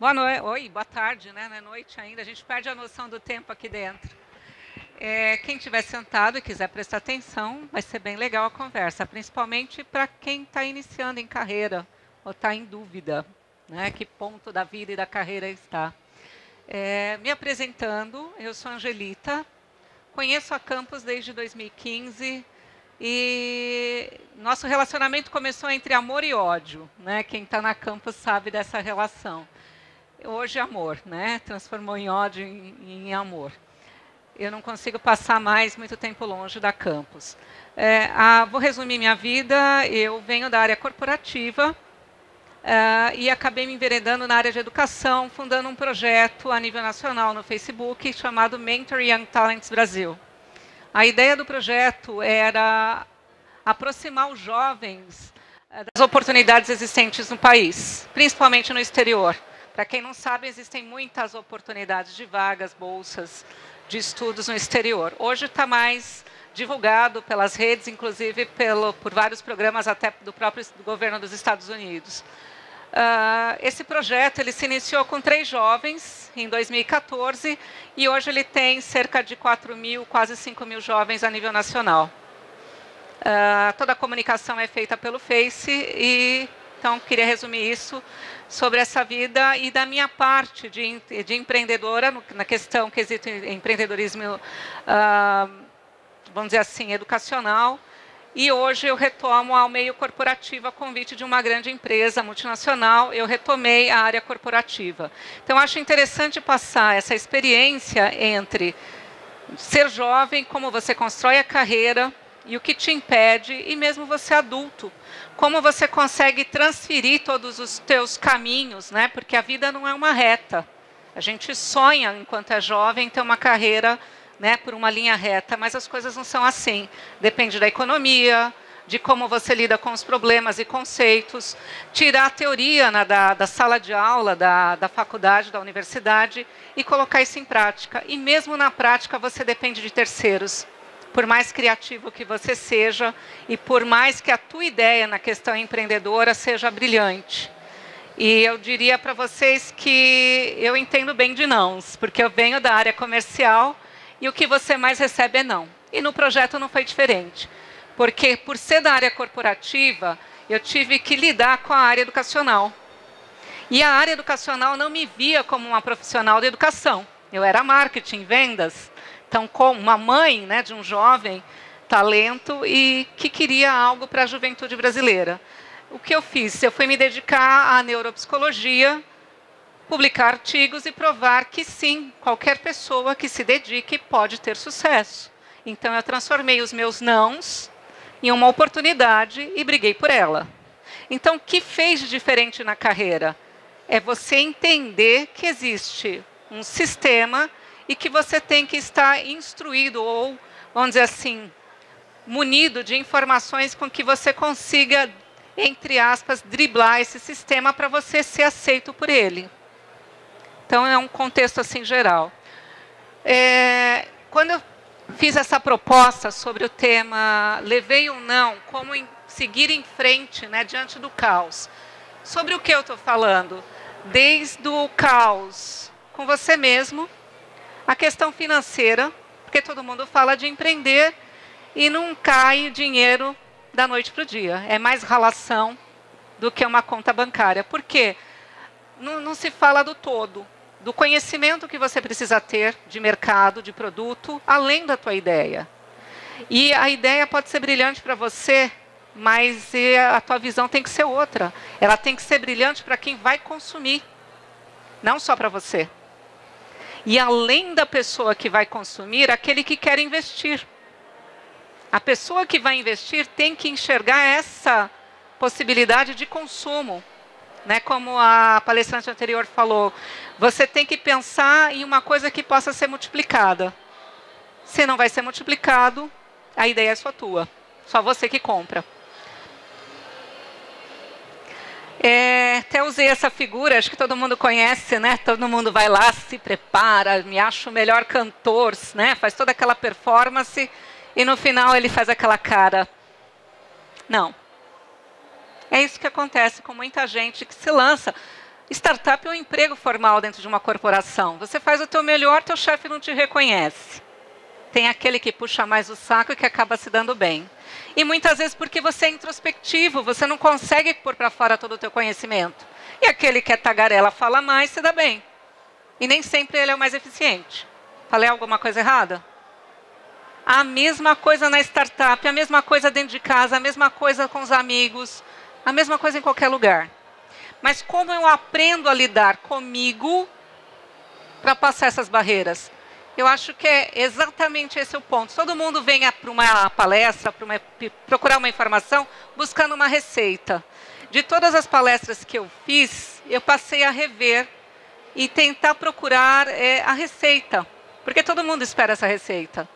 Boa noite. Oi, boa tarde, né? Não é noite ainda. A gente perde a noção do tempo aqui dentro. É, quem estiver sentado e quiser prestar atenção, vai ser bem legal a conversa, principalmente para quem está iniciando em carreira ou está em dúvida, né? Que ponto da vida e da carreira está. É, me apresentando, eu sou Angelita, conheço a Campus desde 2015 e nosso relacionamento começou entre amor e ódio, né? Quem está na Campus sabe dessa relação. Hoje amor, né? Transformou em ódio em, em amor. Eu não consigo passar mais muito tempo longe da Campus. É, a, vou resumir minha vida. Eu venho da área corporativa uh, e acabei me enveredando na área de educação, fundando um projeto a nível nacional no Facebook chamado Mentor Young Talents Brasil. A ideia do projeto era aproximar os jovens eh, das oportunidades existentes no país, principalmente no exterior. Para quem não sabe, existem muitas oportunidades de vagas, bolsas, de estudos no exterior. Hoje está mais divulgado pelas redes, inclusive pelo, por vários programas até do próprio governo dos Estados Unidos. Uh, esse projeto ele se iniciou com três jovens em 2014 e hoje ele tem cerca de 4 mil, quase 5 mil jovens a nível nacional. Uh, toda a comunicação é feita pelo Face e então queria resumir isso sobre essa vida e da minha parte de, de empreendedora na questão quesito empreendedorismo, uh, vamos dizer assim, educacional e hoje eu retomo ao meio corporativo a convite de uma grande empresa multinacional, eu retomei a área corporativa. Então, acho interessante passar essa experiência entre ser jovem, como você constrói a carreira e o que te impede, e mesmo você adulto, como você consegue transferir todos os teus caminhos, né? porque a vida não é uma reta. A gente sonha, enquanto é jovem, ter uma carreira né, por uma linha reta, mas as coisas não são assim. Depende da economia, de como você lida com os problemas e conceitos, tirar a teoria né, da, da, sala de aula, da, da faculdade, da universidade e colocar isso em prática. E mesmo na prática você depende de terceiros. Por mais criativo que você seja e por mais que a tua ideia na questão empreendedora seja brilhante. E eu diria para vocês que eu entendo bem de nãos, porque eu venho da área comercial e o que você mais recebe é não. E no projeto não foi diferente, porque por ser da área corporativa, eu tive que lidar com a área educacional. E a área educacional não me via como uma profissional de educação. Eu era marketing, vendas. Então, como uma mãe né, de um jovem talento e que queria algo para a juventude brasileira. O que eu fiz? Eu fui me dedicar à neuropsicologia, publicar artigos e provar que sim, qualquer pessoa que se dedique pode ter sucesso. Então, eu transformei os meus nãos em uma oportunidade e briguei por ela. Então, o que fez de diferente na carreira? É você entender que existe um sistema e que você tem que estar instruído ou, vamos dizer assim, munido de informações com que você consiga, entre aspas, driblar esse sistema para você ser aceito por ele. Então, é um contexto assim geral. É, quando eu fiz essa proposta sobre o tema levei ou não, como em, seguir em frente né, diante do caos. Sobre o que eu estou falando? Desde o caos com você mesmo, a questão financeira, porque todo mundo fala de empreender e não cai dinheiro da noite para o dia. É mais relação do que uma conta bancária. Por quê? Não, não se fala do todo do conhecimento que você precisa ter de mercado, de produto, além da tua ideia. E a ideia pode ser brilhante para você, mas a tua visão tem que ser outra. Ela tem que ser brilhante para quem vai consumir, não só para você. E além da pessoa que vai consumir, aquele que quer investir. A pessoa que vai investir tem que enxergar essa possibilidade de consumo né? Como a palestrante anterior falou, você tem que pensar em uma coisa que possa ser multiplicada. Se não vai ser multiplicado, a ideia é só tua. Só você que compra. É, até usei essa figura, acho que todo mundo conhece, né? Todo mundo vai lá, se prepara, me acha o melhor cantor, né? Faz toda aquela performance e no final ele faz aquela cara. Não. É isso que acontece com muita gente que se lança. Startup é um emprego formal dentro de uma corporação. Você faz o teu melhor, teu chefe não te reconhece. Tem aquele que puxa mais o saco e que acaba se dando bem. E muitas vezes porque você é introspectivo, você não consegue pôr para fora todo o teu conhecimento. E aquele que é tagarela fala mais, se dá bem. E nem sempre ele é o mais eficiente. Falei alguma coisa errada? A mesma coisa na startup, a mesma coisa dentro de casa, a mesma coisa com os amigos, a mesma coisa em qualquer lugar. Mas como eu aprendo a lidar comigo para passar essas barreiras? Eu acho que é exatamente esse o ponto. Todo mundo vem para uma palestra, para uma, procurar uma informação, buscando uma receita. De todas as palestras que eu fiz, eu passei a rever e tentar procurar é, a receita, porque todo mundo espera essa receita.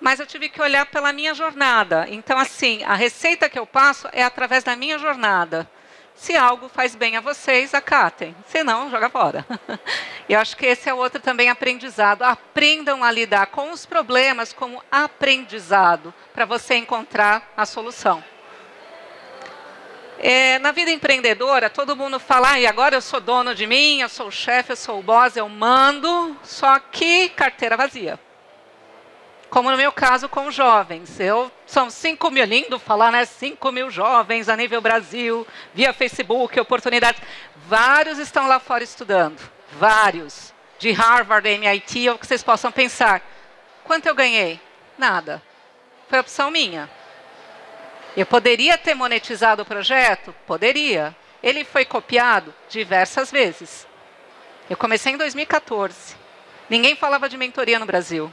Mas eu tive que olhar pela minha jornada. Então, assim, a receita que eu passo é através da minha jornada. Se algo faz bem a vocês, acatem. Se não, joga fora. E acho que esse é outro também aprendizado. Aprendam a lidar com os problemas como aprendizado, para você encontrar a solução. É, na vida empreendedora, todo mundo fala, ah, e agora eu sou dono de mim, eu sou o chefe, eu sou o boss, eu mando, só que carteira vazia como no meu caso com jovens. Eu são 5 mil, lindo falar, né? 5 mil jovens a nível Brasil, via Facebook, oportunidades. Vários estão lá fora estudando, vários. De Harvard, MIT, ou que vocês possam pensar. Quanto eu ganhei? Nada. Foi opção minha. Eu poderia ter monetizado o projeto? Poderia. Ele foi copiado diversas vezes. Eu comecei em 2014. Ninguém falava de mentoria no Brasil.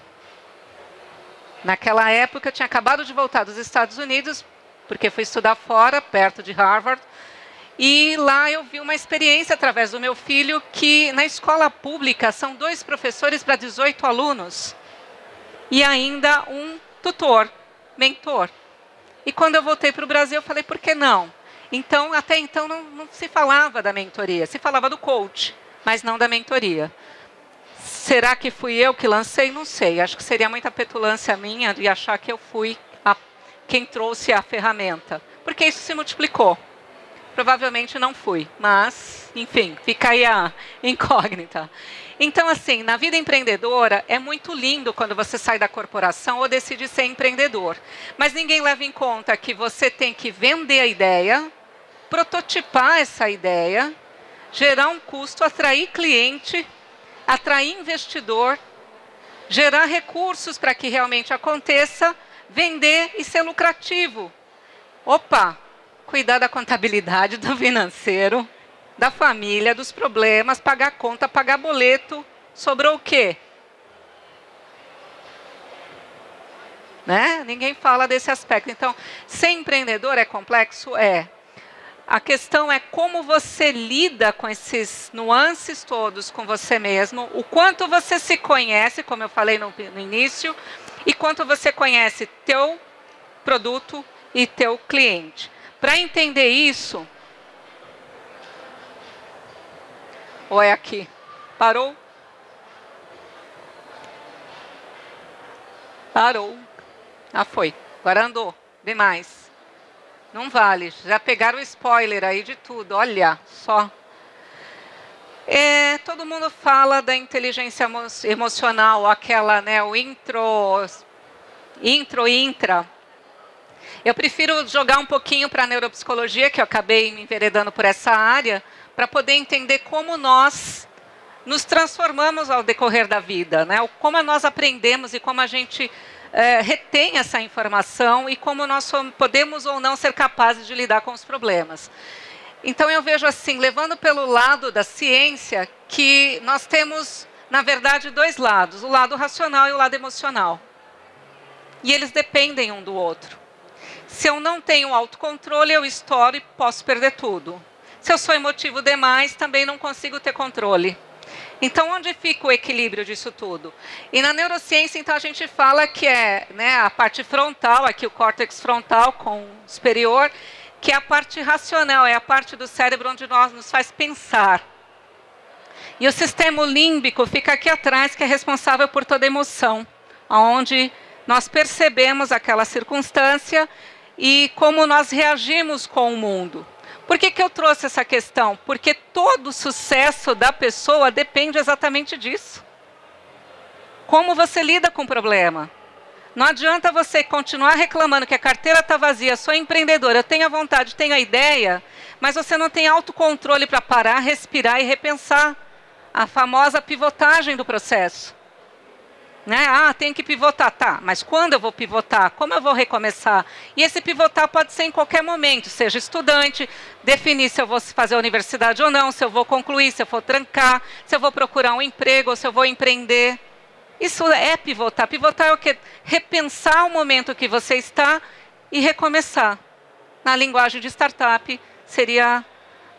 Naquela época, eu tinha acabado de voltar dos Estados Unidos, porque fui estudar fora, perto de Harvard. E lá eu vi uma experiência através do meu filho que na escola pública são dois professores para 18 alunos e ainda um tutor, mentor. E quando eu voltei para o Brasil, eu falei, por que não? Então, até então, não, não se falava da mentoria, se falava do coach, mas não da mentoria. Será que fui eu que lancei? Não sei. Acho que seria muita petulância minha de achar que eu fui a, quem trouxe a ferramenta. Porque isso se multiplicou. Provavelmente não fui, mas, enfim, fica aí a incógnita. Então, assim, na vida empreendedora, é muito lindo quando você sai da corporação ou decide ser empreendedor. Mas ninguém leva em conta que você tem que vender a ideia, prototipar essa ideia, gerar um custo, atrair cliente atrair investidor, gerar recursos para que realmente aconteça, vender e ser lucrativo. Opa, cuidar da contabilidade, do financeiro, da família, dos problemas, pagar conta, pagar boleto. Sobrou o quê? Né? Ninguém fala desse aspecto. Então, ser empreendedor é complexo? É. A questão é como você lida com esses nuances todos com você mesmo, o quanto você se conhece, como eu falei no, no início, e quanto você conhece teu produto e teu cliente. Para entender isso, ou é aqui? Parou? Parou. Ah, foi. Agora andou. Vê mais. Não vale. Já pegaram o spoiler aí de tudo. Olha só. É, todo mundo fala da inteligência emo emocional, aquela, né, o intro, intro, intra. Eu prefiro jogar um pouquinho para a neuropsicologia, que eu acabei me enveredando por essa área, para poder entender como nós nos transformamos ao decorrer da vida, né? Como nós aprendemos e como a gente é, retém essa informação e como nós podemos ou não ser capazes de lidar com os problemas. Então eu vejo assim, levando pelo lado da ciência, que nós temos, na verdade, dois lados, o lado racional e o lado emocional. E eles dependem um do outro. Se eu não tenho autocontrole, eu estouro e posso perder tudo. Se eu sou emotivo demais, também não consigo ter controle. Então, onde fica o equilíbrio disso tudo? E na neurociência, então, a gente fala que é né, a parte frontal, aqui o córtex frontal com o superior, que é a parte racional, é a parte do cérebro onde nós nos faz pensar. E o sistema límbico fica aqui atrás, que é responsável por toda emoção, onde nós percebemos aquela circunstância e como nós reagimos com o mundo. Por que, que eu trouxe essa questão? Porque todo o sucesso da pessoa depende exatamente disso. Como você lida com o problema. Não adianta você continuar reclamando que a carteira está vazia, sou empreendedora, eu tenho a vontade, tenho a ideia, mas você não tem autocontrole para parar, respirar e repensar a famosa pivotagem do processo. Né? Ah, tem que pivotar. Tá, mas quando eu vou pivotar? Como eu vou recomeçar? E esse pivotar pode ser em qualquer momento, seja estudante, definir se eu vou fazer a universidade ou não, se eu vou concluir, se eu vou trancar, se eu vou procurar um emprego ou se eu vou empreender. Isso é pivotar. Pivotar é o quê? Repensar o momento que você está e recomeçar. Na linguagem de startup, seria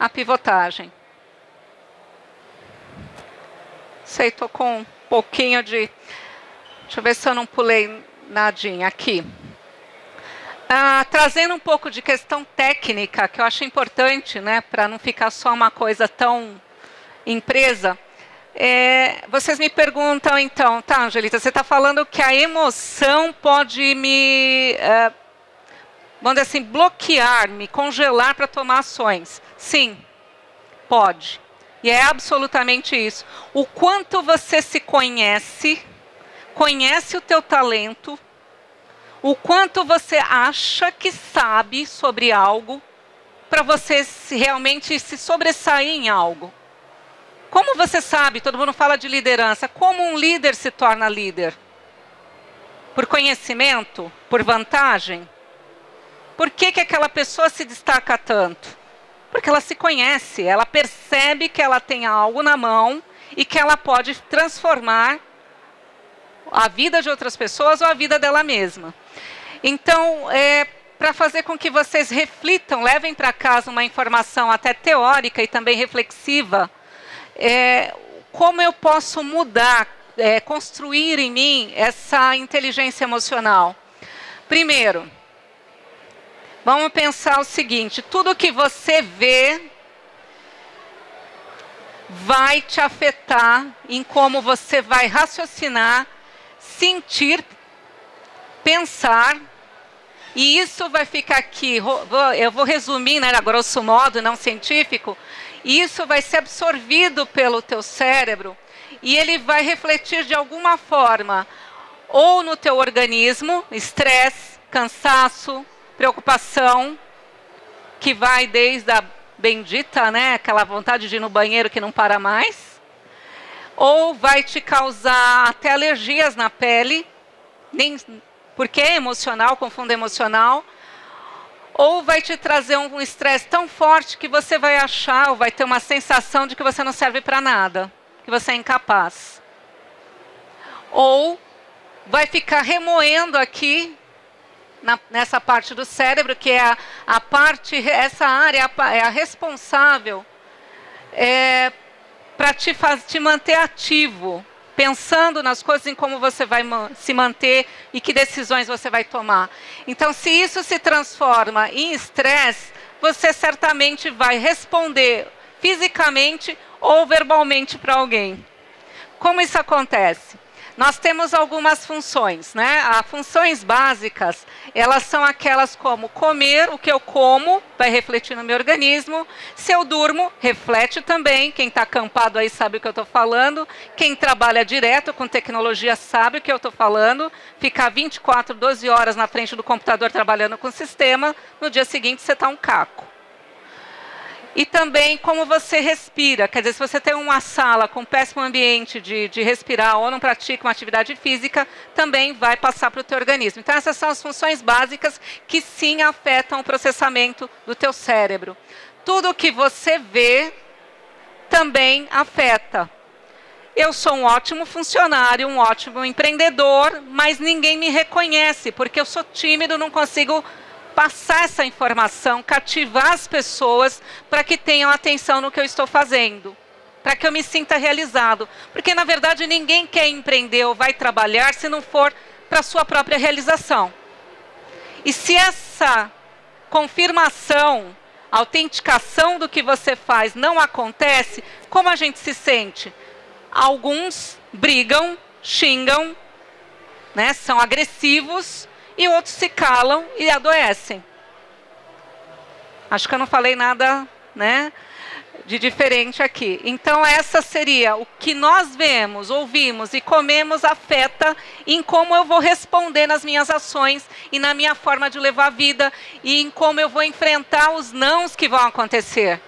a pivotagem. Sei, estou com um pouquinho de... Deixa eu ver se eu não pulei nadinha aqui. Ah, trazendo um pouco de questão técnica, que eu acho importante, né, para não ficar só uma coisa tão empresa. É, vocês me perguntam, então, tá, Angelita, você está falando que a emoção pode me, é, vamos dizer assim, bloquear, me congelar para tomar ações. Sim, pode. E é absolutamente isso. O quanto você se conhece, conhece o teu talento, o quanto você acha que sabe sobre algo, para você realmente se sobressair em algo. Como você sabe, todo mundo fala de liderança, como um líder se torna líder? Por conhecimento? Por vantagem? Por que, que aquela pessoa se destaca tanto? Porque ela se conhece, ela percebe que ela tem algo na mão e que ela pode transformar a vida de outras pessoas ou a vida dela mesma. Então, é, para fazer com que vocês reflitam, levem para casa uma informação até teórica e também reflexiva é, como eu posso mudar, é, construir em mim essa inteligência emocional? Primeiro, vamos pensar o seguinte, tudo que você vê vai te afetar em como você vai raciocinar, sentir, pensar, e isso vai ficar aqui, eu vou resumir, né, grosso modo, não científico, isso vai ser absorvido pelo teu cérebro e ele vai refletir de alguma forma ou no teu organismo, estresse, cansaço, preocupação, que vai desde a bendita, né, aquela vontade de ir no banheiro que não para mais, ou vai te causar até alergias na pele, nem, porque é emocional, confunde emocional, ou vai te trazer um estresse tão forte que você vai achar, ou vai ter uma sensação de que você não serve para nada, que você é incapaz. Ou vai ficar remoendo aqui, na, nessa parte do cérebro, que é a, a parte, essa área é a responsável é, para te, te manter ativo, pensando nas coisas, em como você vai se manter e que decisões você vai tomar. Então, se isso se transforma em estresse, você certamente vai responder fisicamente ou verbalmente para alguém. Como isso acontece? Nós temos algumas funções, né? As funções básicas, elas são aquelas como comer, o que eu como, vai refletir no meu organismo. Se eu durmo, reflete também. Quem está acampado aí sabe o que eu estou falando. Quem trabalha direto com tecnologia sabe o que eu estou falando. Ficar 24, 12 horas na frente do computador trabalhando com o sistema, no dia seguinte você está um caco. E também como você respira. Quer dizer, se você tem uma sala com péssimo ambiente de, de respirar ou não pratica uma atividade física, também vai passar para o teu organismo. Então, essas são as funções básicas que sim afetam o processamento do teu cérebro. Tudo que você vê também afeta. Eu sou um ótimo funcionário, um ótimo empreendedor, mas ninguém me reconhece, porque eu sou tímido, não consigo passar essa informação, cativar as pessoas para que tenham atenção no que eu estou fazendo, para que eu me sinta realizado. Porque, na verdade, ninguém quer empreender ou vai trabalhar se não for para sua própria realização. E se essa confirmação, autenticação do que você faz não acontece, como a gente se sente? Alguns brigam, xingam, né, são agressivos, e outros se calam e adoecem. Acho que eu não falei nada, né? de diferente aqui. Então, essa seria o que nós vemos, ouvimos e comemos afeta em como eu vou responder nas minhas ações e na minha forma de levar a vida e em como eu vou enfrentar os nãos que vão acontecer.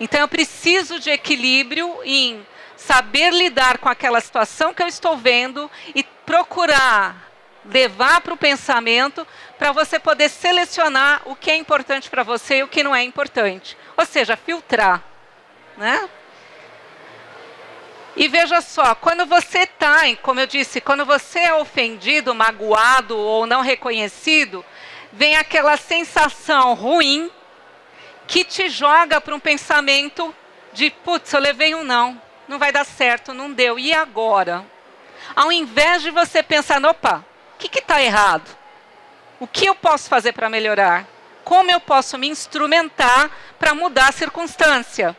Então, eu preciso de equilíbrio em saber lidar com aquela situação que eu estou vendo e procurar levar para o pensamento para você poder selecionar o que é importante para você e o que não é importante. Ou seja, filtrar né? E veja só, quando você está, como eu disse, quando você é ofendido, magoado ou não reconhecido, vem aquela sensação ruim que te joga para um pensamento de, putz, eu levei um não, não vai dar certo, não deu, e agora? Ao invés de você pensar, opa, o que está errado? O que eu posso fazer para melhorar? Como eu posso me instrumentar para mudar a circunstância?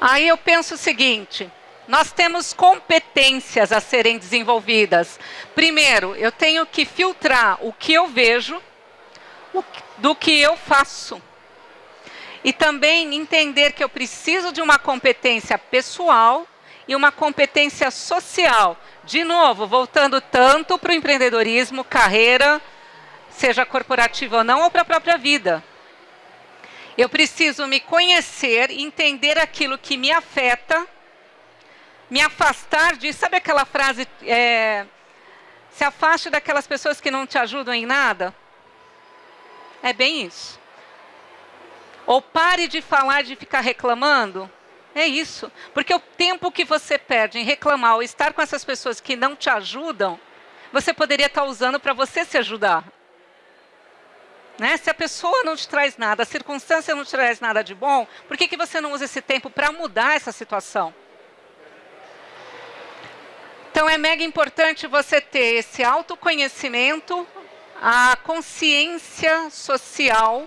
Aí eu penso o seguinte: nós temos competências a serem desenvolvidas. Primeiro, eu tenho que filtrar o que eu vejo do que eu faço. E também entender que eu preciso de uma competência pessoal e uma competência social. De novo, voltando tanto para o empreendedorismo, carreira, seja corporativa ou não, ou para a própria vida. Eu preciso me conhecer, entender aquilo que me afeta, me afastar de. Sabe aquela frase? É, se afaste daquelas pessoas que não te ajudam em nada? É bem isso. Ou pare de falar, de ficar reclamando. É isso. Porque o tempo que você perde em reclamar ou estar com essas pessoas que não te ajudam, você poderia estar usando para você se ajudar. Né? Se a pessoa não te traz nada, a circunstância não te traz nada de bom, por que, que você não usa esse tempo para mudar essa situação? Então é mega importante você ter esse autoconhecimento, a consciência social.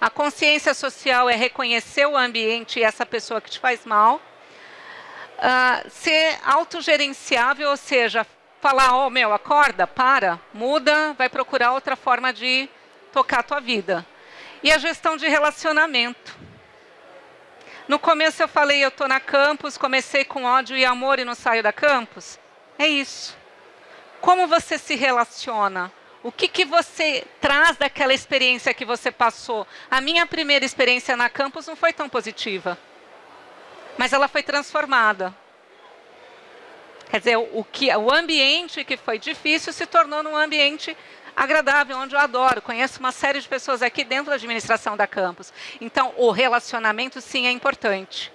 A consciência social é reconhecer o ambiente e essa pessoa que te faz mal. Uh, ser autogerenciável, ou seja, falar, oh meu, acorda, para, muda, vai procurar outra forma de tocar a tua vida. E a gestão de relacionamento. No começo eu falei, eu estou na campus, comecei com ódio e amor e não saio da campus. É isso. Como você se relaciona? O que, que você traz daquela experiência que você passou? A minha primeira experiência na campus não foi tão positiva. Mas ela foi transformada. Quer dizer, o, que, o ambiente que foi difícil se tornou num ambiente agradável, onde eu adoro. Conheço uma série de pessoas aqui dentro da administração da campus. Então, o relacionamento, sim, é importante.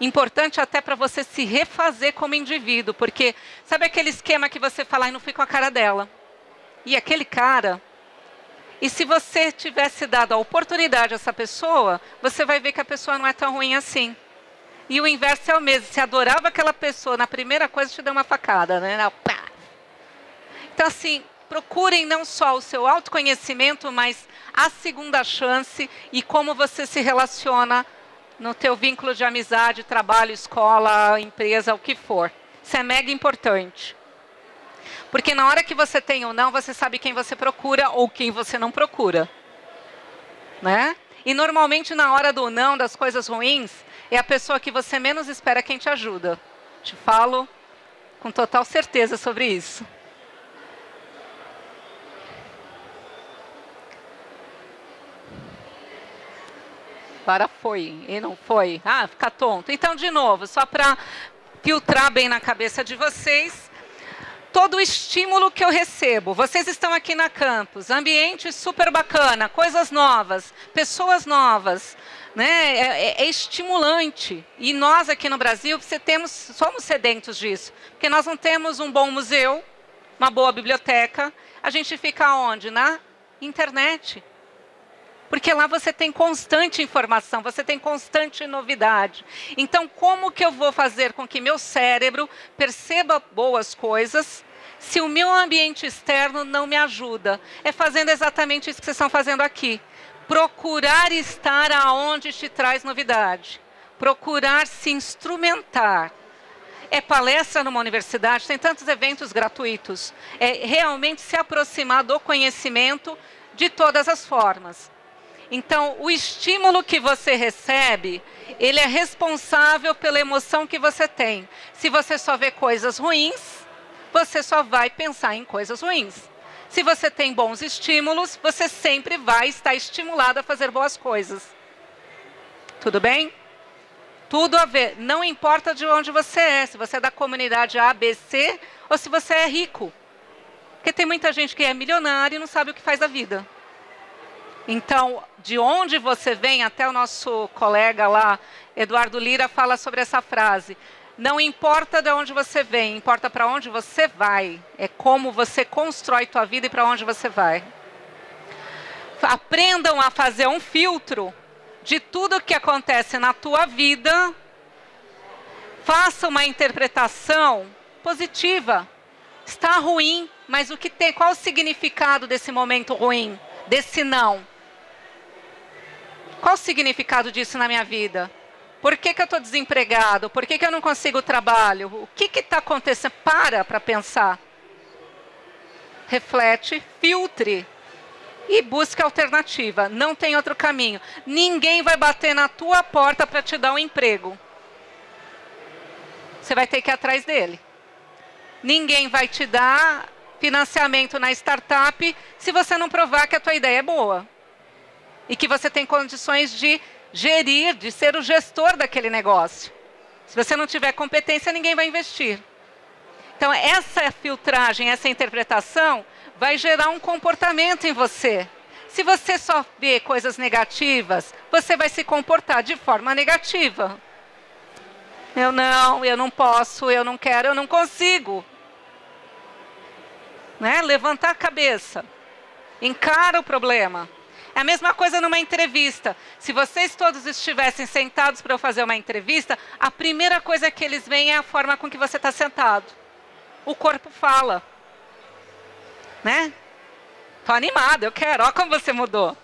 Importante até para você se refazer como indivíduo, porque sabe aquele esquema que você fala e não fui com a cara dela? E aquele cara e se você tivesse dado a oportunidade a essa pessoa, você vai ver que a pessoa não é tão ruim assim. E o inverso é o mesmo. Se adorava aquela pessoa, na primeira coisa te deu uma facada, né? Então, assim, procurem não só o seu autoconhecimento, mas a segunda chance e como você se relaciona no teu vínculo de amizade, trabalho, escola, empresa, o que for. Isso é mega importante. Porque na hora que você tem ou não, você sabe quem você procura ou quem você não procura. Né? E normalmente na hora do não, das coisas ruins, é a pessoa que você menos espera quem te ajuda. Te falo com total certeza sobre isso. Agora foi e não foi. Ah, fica tonto. Então, de novo, só para filtrar bem na cabeça de vocês, todo o estímulo que eu recebo. Vocês estão aqui na campus, ambiente super bacana, coisas novas, pessoas novas, né? É, é, é, estimulante. E nós aqui no Brasil você temos, somos sedentos disso, porque nós não temos um bom museu, uma boa biblioteca. A gente fica onde? Na internet. Porque lá você tem constante informação, você tem constante novidade. Então, como que eu vou fazer com que meu cérebro perceba boas coisas se o meu ambiente externo não me ajuda? É fazendo exatamente isso que vocês estão fazendo aqui. Procurar estar aonde te traz novidade. Procurar se instrumentar. é palestra numa universidade, tem tantos eventos gratuitos. É realmente se aproximar do conhecimento de todas as formas. Então, o estímulo que você recebe, ele é responsável pela emoção que você tem. Se você só vê coisas ruins, você só vai pensar em coisas ruins. Se você tem bons estímulos, você sempre vai estar estimulado a fazer boas coisas. Tudo bem? Tudo a ver. Não importa de onde você é, se você é da comunidade A, B, C, ou se você é rico. Porque tem muita gente que é milionário e não sabe o que faz da vida. Então, de onde você vem, até o nosso colega lá, Eduardo Lira, fala sobre essa frase. Não importa de onde você vem, importa para onde você vai. É como você constrói tua vida e para onde você vai. Aprendam a fazer um filtro de tudo que acontece na tua vida. Faça uma interpretação positiva. Está ruim, mas o que tem? Qual o significado desse momento ruim, desse não? Qual o significado disso na minha vida? Por que, que eu estou desempregado? Por que, que eu não consigo trabalho? O que está acontecendo? Para para pensar. Reflete, filtre e busque alternativa. Não tem outro caminho. Ninguém vai bater na tua porta para te dar um emprego. Você vai ter que ir atrás dele. Ninguém vai te dar financiamento na startup se você não provar que a tua ideia é boa e que você tem condições de gerir, de ser o gestor daquele negócio. Se você não tiver competência, ninguém vai investir. Então, essa filtragem, essa interpretação, vai gerar um comportamento em você. Se você só vê coisas negativas, você vai se comportar de forma negativa. Eu não, eu não posso, eu não quero, eu não consigo. Né? Levantar a cabeça. Encara o problema. É a mesma coisa numa entrevista. Se vocês todos estivessem sentados para eu fazer uma entrevista, a primeira coisa que eles veem é a forma com que você está sentado. O corpo fala. Né? Tô animado, eu quero. Olha como você mudou.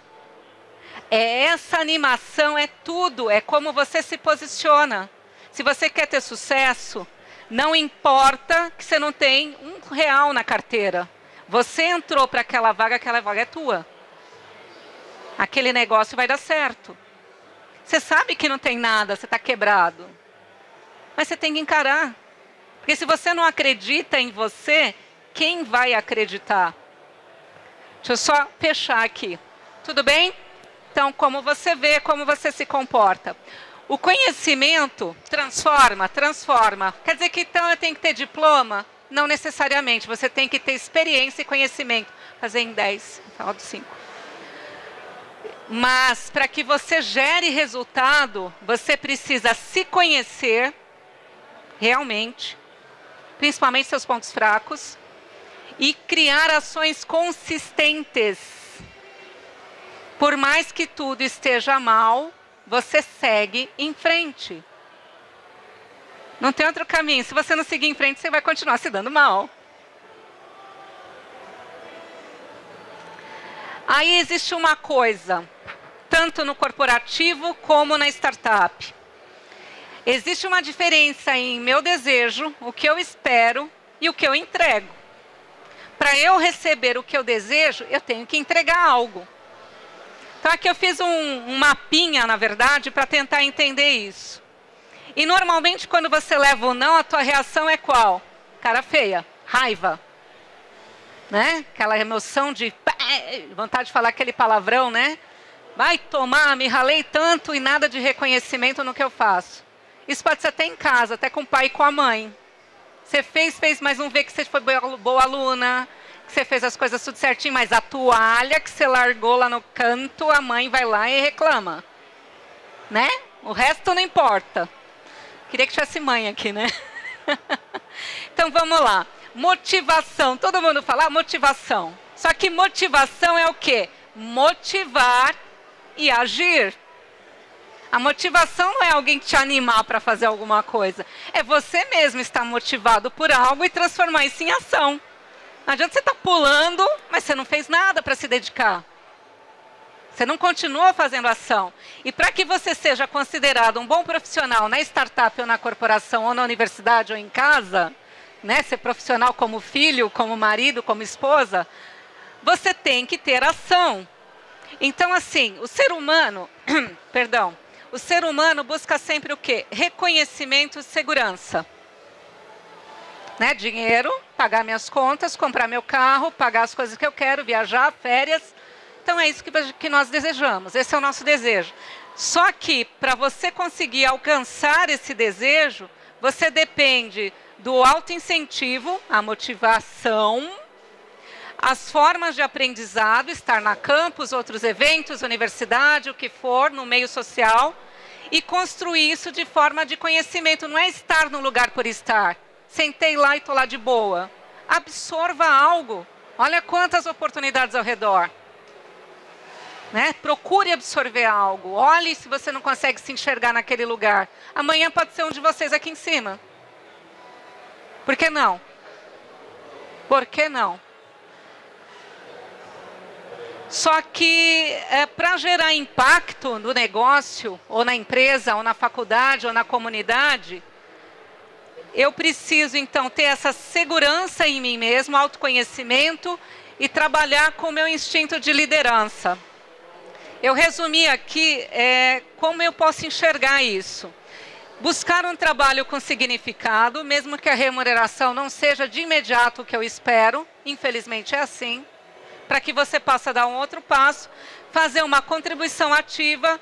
É essa animação, é tudo. É como você se posiciona. Se você quer ter sucesso, não importa que você não tem um real na carteira. Você entrou para aquela vaga, aquela vaga é tua aquele negócio vai dar certo. Você sabe que não tem nada, você está quebrado. Mas você tem que encarar. Porque se você não acredita em você, quem vai acreditar? Deixa eu só fechar aqui. Tudo bem? Então, como você vê, como você se comporta. O conhecimento transforma, transforma. Quer dizer que então eu tenho que ter diploma? Não necessariamente. Você tem que ter experiência e conhecimento. Fazer em 10, final de 5. Mas para que você gere resultado, você precisa se conhecer realmente, principalmente seus pontos fracos, e criar ações consistentes. Por mais que tudo esteja mal, você segue em frente. Não tem outro caminho. Se você não seguir em frente, você vai continuar se dando mal. Aí existe uma coisa tanto no corporativo como na startup. Existe uma diferença em meu desejo, o que eu espero e o que eu entrego. Para eu receber o que eu desejo, eu tenho que entregar algo. Então aqui eu fiz um, um mapinha, na verdade, para tentar entender isso. E normalmente quando você leva o não, a tua reação é qual? Cara feia, raiva. Né? Aquela emoção de vontade de falar aquele palavrão, né? Vai tomar, me ralei tanto e nada de reconhecimento no que eu faço. Isso pode ser até em casa, até com o pai e com a mãe. Você fez, fez, mas não vê que você foi boa, aluna, que você fez as coisas tudo certinho, mas a toalha que você largou lá no canto, a mãe vai lá e reclama. Né? O resto não importa. Queria que tivesse mãe aqui, né? então vamos lá. Motivação. Todo mundo fala ah, motivação. Só que motivação é o quê? Motivar e agir. A motivação não é alguém te animar para fazer alguma coisa. É você mesmo estar motivado por algo e transformar isso em ação. Não adianta você estar tá pulando, mas você não fez nada para se dedicar. Você não continua fazendo ação. E para que você seja considerado um bom profissional na startup ou na corporação, ou na universidade ou em casa, né, ser profissional como filho, como marido, como esposa, você tem que ter ação. Então, assim, o ser humano, perdão, o ser humano busca sempre o quê? Reconhecimento e segurança. Né? Dinheiro, pagar minhas contas, comprar meu carro, pagar as coisas que eu quero, viajar, férias. Então, é isso que, que nós desejamos. Esse é o nosso desejo. Só que, para você conseguir alcançar esse desejo, você depende do autoincentivo, a motivação, as formas de aprendizado, estar na campus, outros eventos, universidade, o que for, no meio social, e construir isso de forma de conhecimento. Não é estar no lugar por estar. Sentei lá e estou lá de boa. Absorva algo. Olha quantas oportunidades ao redor. Né? Procure absorver algo. Olhe se você não consegue se enxergar naquele lugar. Amanhã pode ser um de vocês aqui em cima. Por que não? Por que não? Só que é, para gerar impacto no negócio, ou na empresa, ou na faculdade, ou na comunidade, eu preciso então ter essa segurança em mim mesmo, autoconhecimento e trabalhar com o meu instinto de liderança. Eu resumi aqui é, como eu posso enxergar isso. Buscar um trabalho com significado, mesmo que a remuneração não seja de imediato o que eu espero, infelizmente é assim para que você possa dar um outro passo, fazer uma contribuição ativa,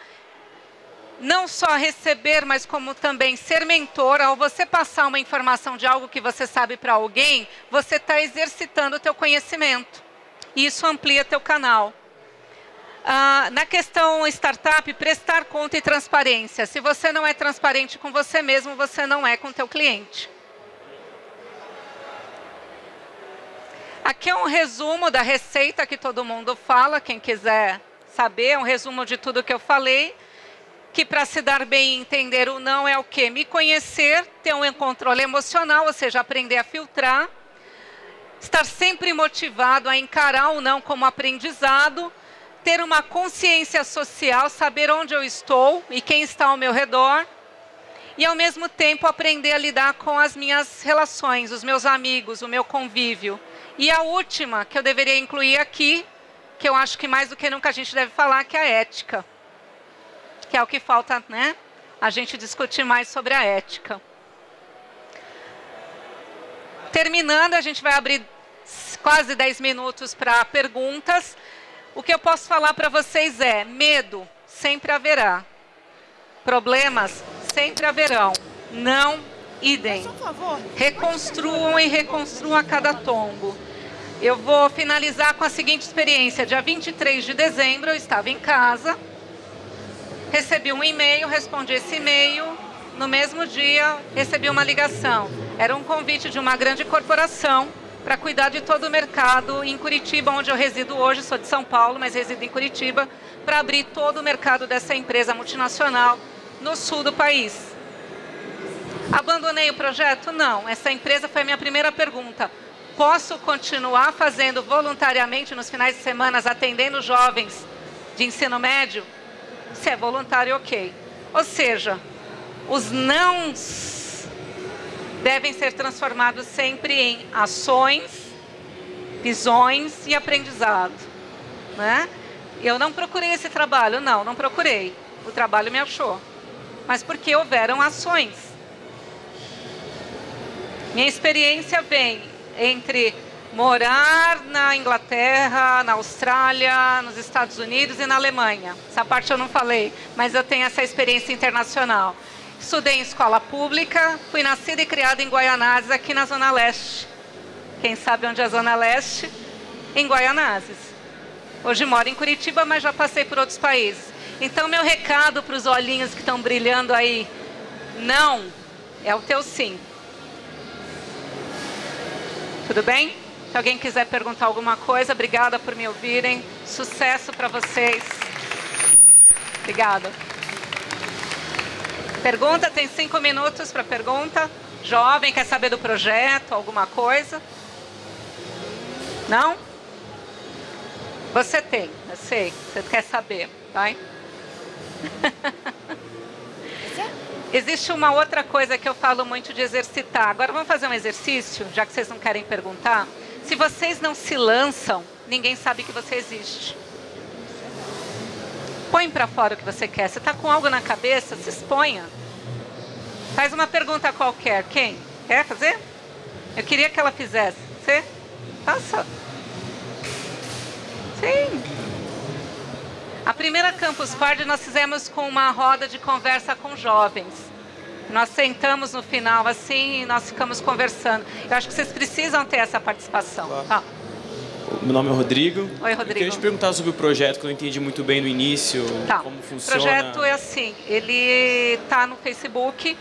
não só receber, mas como também ser mentor. Ao você passar uma informação de algo que você sabe para alguém, você está exercitando o teu conhecimento. E isso amplia teu canal. Ah, na questão startup, prestar conta e transparência. Se você não é transparente com você mesmo, você não é com teu cliente. Aqui é um resumo da receita que todo mundo fala, quem quiser saber, é um resumo de tudo que eu falei, que para se dar bem e entender o não é o quê? Me conhecer, ter um controle emocional, ou seja, aprender a filtrar, estar sempre motivado a encarar o não como aprendizado, ter uma consciência social, saber onde eu estou e quem está ao meu redor, e ao mesmo tempo aprender a lidar com as minhas relações, os meus amigos, o meu convívio. E a última que eu deveria incluir aqui, que eu acho que mais do que nunca a gente deve falar, que é a ética. Que é o que falta, né? A gente discutir mais sobre a ética. Terminando, a gente vai abrir quase 10 minutos para perguntas. O que eu posso falar para vocês é, medo sempre haverá. Problemas sempre haverão. Não idem. Reconstruam e reconstruam a cada tombo. Eu vou finalizar com a seguinte experiência. Dia 23 de dezembro, eu estava em casa, recebi um e-mail, respondi esse e-mail. No mesmo dia, recebi uma ligação. Era um convite de uma grande corporação para cuidar de todo o mercado em Curitiba, onde eu resido hoje. Sou de São Paulo, mas resido em Curitiba, para abrir todo o mercado dessa empresa multinacional no sul do país. Abandonei o projeto? Não. Essa empresa foi a minha primeira pergunta posso continuar fazendo voluntariamente nos finais de semana, atendendo jovens de ensino médio? Se é voluntário, ok. Ou seja, os nãos devem ser transformados sempre em ações, visões e aprendizado. Né? Eu não procurei esse trabalho, não, não procurei. O trabalho me achou. Mas porque houveram ações. Minha experiência vem entre morar na Inglaterra, na Austrália, nos Estados Unidos e na Alemanha. Essa parte eu não falei, mas eu tenho essa experiência internacional. Estudei em escola pública, fui nascida e criada em Guaianazes, aqui na Zona Leste. Quem sabe onde é a Zona Leste? Em Guaianazes. Hoje moro em Curitiba, mas já passei por outros países. Então, meu recado para os olhinhos que estão brilhando aí, não é o teu sim. Tudo bem? Se alguém quiser perguntar alguma coisa, obrigada por me ouvirem. Sucesso para vocês. Obrigada. Pergunta, tem cinco minutos para pergunta. Jovem, quer saber do projeto, alguma coisa? Não? Você tem, eu sei. Você quer saber, vai? Existe uma outra coisa que eu falo muito de exercitar. Agora vamos fazer um exercício, já que vocês não querem perguntar. Se vocês não se lançam, ninguém sabe que você existe. Põe para fora o que você quer. Você está com algo na cabeça, se exponha. Faz uma pergunta qualquer. Quem? Quer fazer? Eu queria que ela fizesse. Você? Faça. Sim. A primeira Campus Party nós fizemos com uma roda de conversa com jovens. Nós sentamos no final assim e nós ficamos conversando. Eu acho que vocês precisam ter essa participação. Claro. Ah. Meu nome é Rodrigo. Oi, Rodrigo. Eu queria te perguntar sobre o projeto, que eu não entendi muito bem no início, tá. como funciona. O projeto é assim, ele está no Facebook,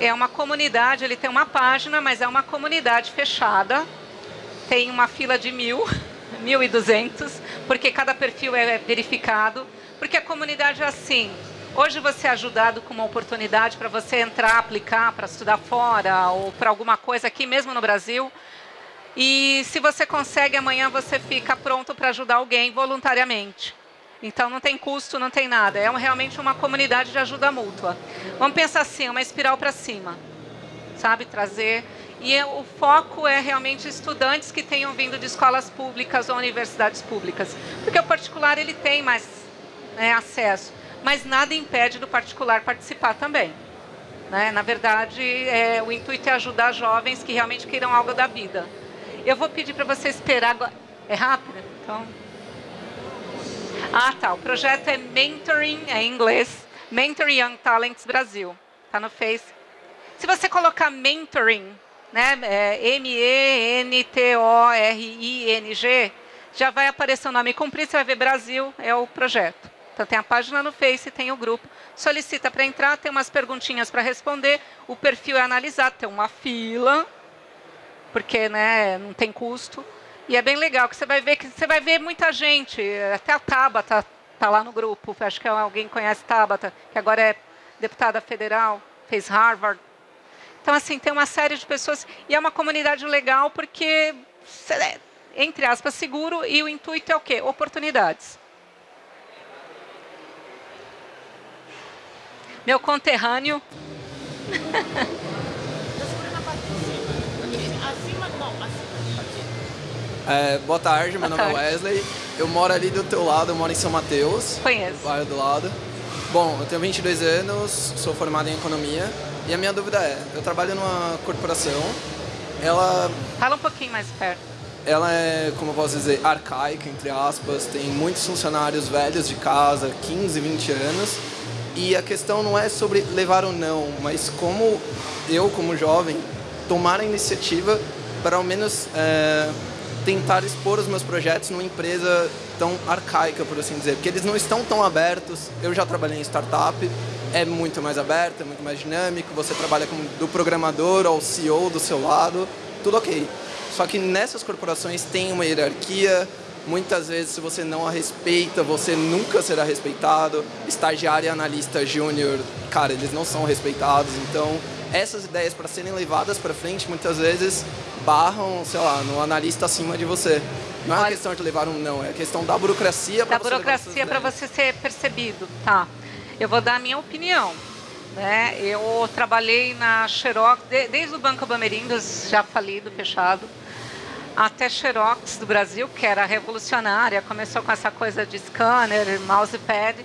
é uma comunidade, ele tem uma página, mas é uma comunidade fechada, tem uma fila de mil, mil e duzentos, porque cada perfil é verificado, porque a comunidade é assim, Hoje você é ajudado com uma oportunidade para você entrar, aplicar para estudar fora ou para alguma coisa aqui mesmo no Brasil. E se você consegue, amanhã você fica pronto para ajudar alguém voluntariamente. Então não tem custo, não tem nada. É realmente uma comunidade de ajuda mútua. Vamos pensar assim, uma espiral para cima. Sabe, trazer... E é, o foco é realmente estudantes que tenham vindo de escolas públicas ou universidades públicas. Porque o particular ele tem mais né, acesso. Mas nada impede do particular participar também. Né? Na verdade, é, o intuito é ajudar jovens que realmente queiram algo da vida. Eu vou pedir para você esperar agora. É rápido? Então. Ah, tá. O projeto é Mentoring, é em inglês. Mentor Young Talents Brasil. Está no Face. Se você colocar Mentoring, né, é M-E-N-T-O-R-I-N-G, já vai aparecer o nome comprido, você vai ver Brasil, é o projeto. Então tem a página no Face, tem o grupo. Solicita para entrar, tem umas perguntinhas para responder, o perfil é analisado, tem uma fila, porque né, não tem custo. E é bem legal, que você vai ver que você vai ver muita gente, até a Tabata está lá no grupo, acho que alguém conhece Tabata, que agora é deputada federal, fez Harvard. Então, assim, tem uma série de pessoas, e é uma comunidade legal porque, é, entre aspas, seguro, e o intuito é o quê? Oportunidades. Meu conterrâneo. É, boa tarde, meu boa nome é tarde. é Wesley. Eu moro ali do teu lado, eu moro em São Mateus. Conheço. Bairro do lado. Bom, eu tenho 22 anos, sou formado em economia. E a minha dúvida é, eu trabalho numa corporação, ela... Fala um pouquinho mais perto. Ela é, como eu posso dizer, arcaica, entre aspas. Tem muitos funcionários velhos de casa, 15, 20 anos. E a questão não é sobre levar ou não, mas como eu, como jovem, tomar a iniciativa para ao menos... É, tentar expor os meus projetos numa empresa tão arcaica, por assim dizer, porque eles não estão tão abertos. Eu já trabalhei em startup, é muito mais aberto, é muito mais dinâmico, você trabalha com, do programador ao CEO do seu lado, tudo ok. Só que nessas corporações tem uma hierarquia, muitas vezes se você não a respeita, você nunca será respeitado. Estagiário e analista júnior, cara, eles não são respeitados, então essas ideias para serem levadas para frente muitas vezes barram, sei lá, no analista acima de você. Não é Olha, questão de levar um não, é questão da burocracia para você Da burocracia para você ser percebido, tá. Eu vou dar a minha opinião. Né? Eu trabalhei na Xerox, desde o Banco Bamerindos, já falido, fechado, até Xerox do Brasil, que era revolucionária, começou com essa coisa de scanner, mousepad,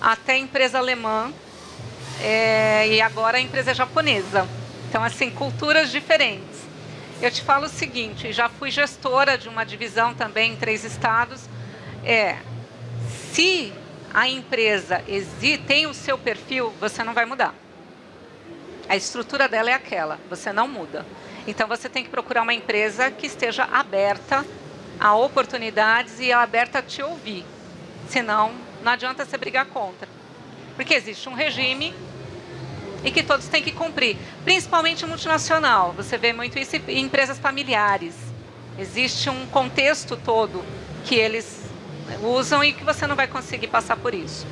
até empresa alemã, é, e agora a empresa é japonesa. Então, assim, culturas diferentes. Eu te falo o seguinte, já fui gestora de uma divisão também em três estados. É, se a empresa tem o seu perfil, você não vai mudar. A estrutura dela é aquela, você não muda. Então você tem que procurar uma empresa que esteja aberta a oportunidades e aberta a te ouvir. Senão, não adianta você brigar contra. Porque existe um regime e que todos têm que cumprir, principalmente multinacional. Você vê muito isso em empresas familiares. Existe um contexto todo que eles usam e que você não vai conseguir passar por isso.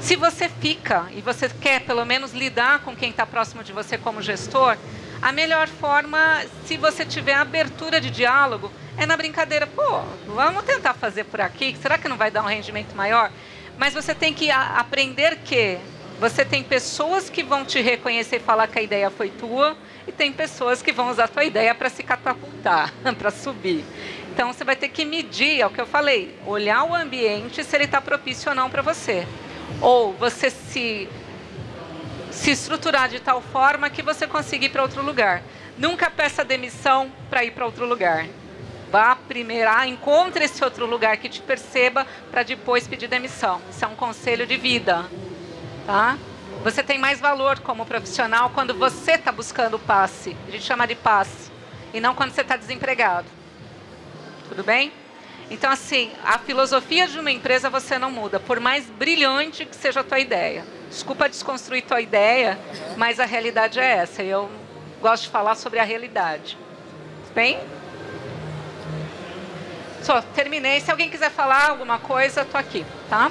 Se você fica e você quer pelo menos lidar com quem está próximo de você como gestor, a melhor forma, se você tiver abertura de diálogo, é na brincadeira. Pô, vamos tentar fazer por aqui. Será que não vai dar um rendimento maior? Mas você tem que aprender que você tem pessoas que vão te reconhecer e falar que a ideia foi tua e tem pessoas que vão usar a tua ideia para se catapultar, para subir. Então você vai ter que medir, é o que eu falei, olhar o ambiente se ele está propício ou não para você. Ou você se, se estruturar de tal forma que você consiga ir para outro lugar. Nunca peça demissão para ir para outro lugar. Vá primeiro, ah, encontre esse outro lugar que te perceba para depois pedir demissão. Isso é um conselho de vida. Tá? Você tem mais valor como profissional quando você está buscando o passe. A gente chama de passe. E não quando você está desempregado. Tudo bem? Então, assim, a filosofia de uma empresa você não muda, por mais brilhante que seja a tua ideia. Desculpa desconstruir tua ideia, mas a realidade é essa. E eu gosto de falar sobre a realidade. Bem? Só, terminei. Se alguém quiser falar alguma coisa, estou aqui, tá?